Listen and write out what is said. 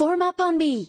Form up on me.